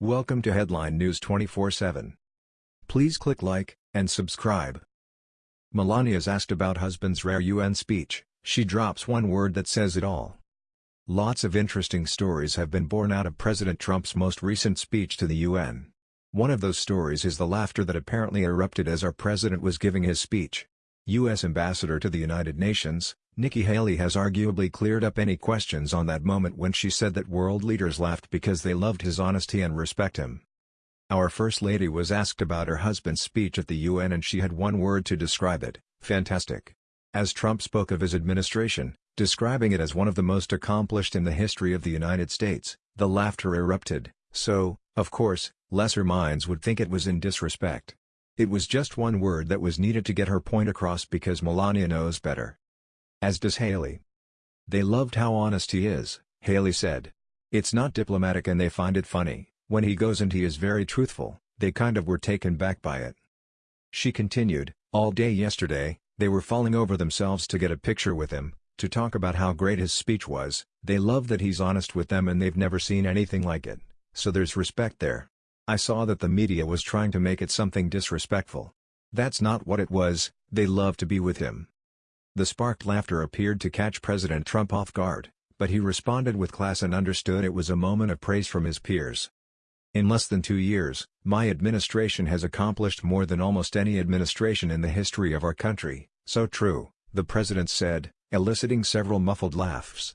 Welcome to Headline News 24/7. Please click like and subscribe. Melania is asked about husband's rare UN speech. She drops one word that says it all. Lots of interesting stories have been born out of President Trump's most recent speech to the UN. One of those stories is the laughter that apparently erupted as our president was giving his speech. U.S. Ambassador to the United Nations, Nikki Haley has arguably cleared up any questions on that moment when she said that world leaders laughed because they loved his honesty and respect him. Our First Lady was asked about her husband's speech at the UN and she had one word to describe it, fantastic. As Trump spoke of his administration, describing it as one of the most accomplished in the history of the United States, the laughter erupted, so, of course, lesser minds would think it was in disrespect. It was just one word that was needed to get her point across because Melania knows better. As does Haley. They loved how honest he is, Haley said. It's not diplomatic and they find it funny, when he goes and he is very truthful, they kind of were taken back by it. She continued, all day yesterday, they were falling over themselves to get a picture with him, to talk about how great his speech was, they love that he's honest with them and they've never seen anything like it, so there's respect there. I saw that the media was trying to make it something disrespectful. That's not what it was, they love to be with him. The sparked laughter appeared to catch President Trump off guard, but he responded with class and understood it was a moment of praise from his peers. In less than two years, my administration has accomplished more than almost any administration in the history of our country, so true, the president said, eliciting several muffled laughs.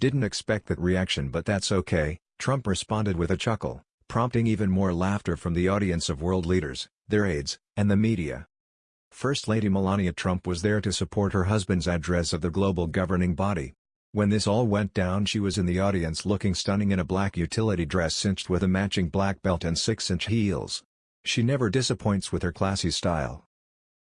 Didn't expect that reaction but that's okay, Trump responded with a chuckle, prompting even more laughter from the audience of world leaders, their aides, and the media. First Lady Melania Trump was there to support her husband's address of the global governing body. When this all went down she was in the audience looking stunning in a black utility dress cinched with a matching black belt and 6-inch heels. She never disappoints with her classy style.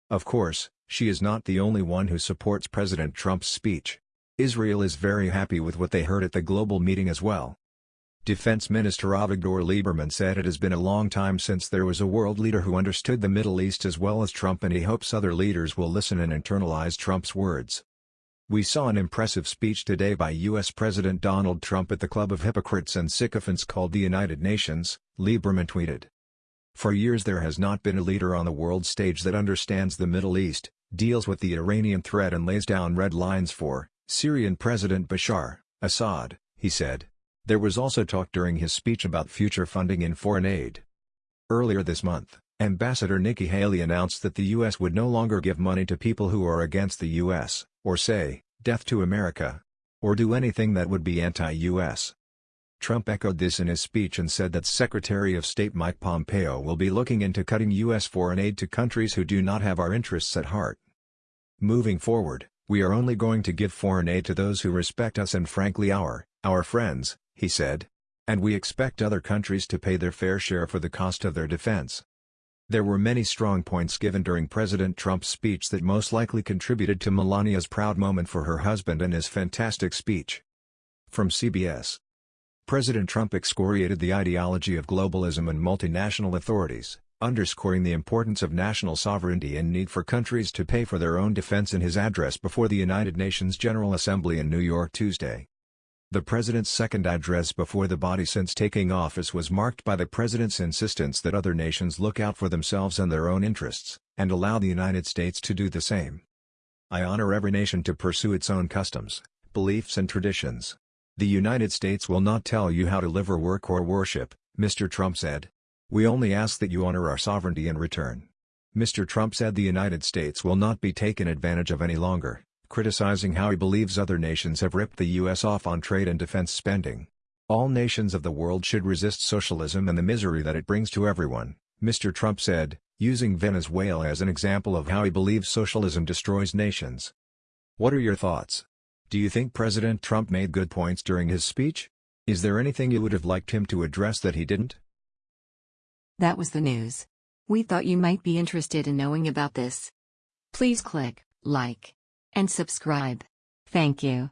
Of course, she is not the only one who supports President Trump's speech. Israel is very happy with what they heard at the global meeting as well. Defense Minister Avigdor Lieberman said it has been a long time since there was a world leader who understood the Middle East as well as Trump and he hopes other leaders will listen and internalize Trump's words. We saw an impressive speech today by U.S. President Donald Trump at the club of hypocrites and sycophants called the United Nations, Lieberman tweeted. For years there has not been a leader on the world stage that understands the Middle East, deals with the Iranian threat and lays down red lines for Syrian President Bashar, Assad, he said. There was also talk during his speech about future funding in foreign aid. Earlier this month, Ambassador Nikki Haley announced that the U.S. would no longer give money to people who are against the U.S., or say, death to America, or do anything that would be anti-U.S. Trump echoed this in his speech and said that Secretary of State Mike Pompeo will be looking into cutting U.S. foreign aid to countries who do not have our interests at heart. Moving forward, we are only going to give foreign aid to those who respect us and frankly our, our friends, he said. And we expect other countries to pay their fair share for the cost of their defense. There were many strong points given during President Trump's speech that most likely contributed to Melania's proud moment for her husband and his fantastic speech. From CBS President Trump excoriated the ideology of globalism and multinational authorities, underscoring the importance of national sovereignty and need for countries to pay for their own defense in his address before the United Nations General Assembly in New York Tuesday. The president's second address before the body since taking office was marked by the president's insistence that other nations look out for themselves and their own interests, and allow the United States to do the same. I honor every nation to pursue its own customs, beliefs and traditions. The United States will not tell you how to live or work or worship, Mr. Trump said. We only ask that you honor our sovereignty in return. Mr. Trump said the United States will not be taken advantage of any longer criticizing how he believes other nations have ripped the U.S. off on trade and defense spending. All nations of the world should resist socialism and the misery that it brings to everyone, Mr. Trump said, using Venezuela as an example of how he believes socialism destroys nations. What are your thoughts? Do you think President Trump made good points during his speech? Is there anything you would have liked him to address that he didn't? That was the news. We thought you might be interested in knowing about this. Please click like and subscribe. Thank you.